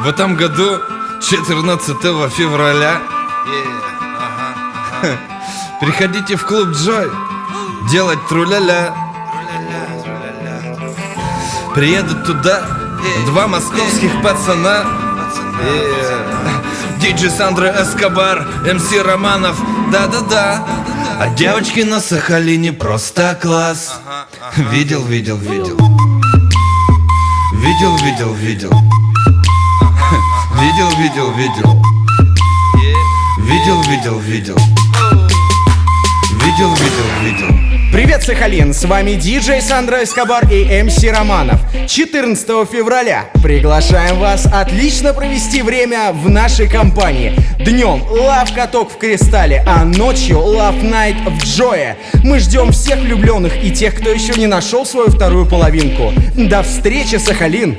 В этом году, 14 февраля, приходите в клуб Джой делать труляля. Приедут туда два московских пацана. Диджей Сандра Эскобар, МС Романов, да-да-да. А девочки на Сахалине просто класс. Видел, видел, видел. Видел, видел, видел. Видел, видел, видел. Видел, видел, видел. Видел, видел, видел. Привет, Сахалин! С вами диджей Сандра Эскобар и МС Романов. 14 февраля приглашаем вас отлично провести время в нашей компании. Днем лав каток в Кристалле, а ночью лав найт в Джое. Мы ждем всех влюбленных и тех, кто еще не нашел свою вторую половинку. До встречи, Сахалин!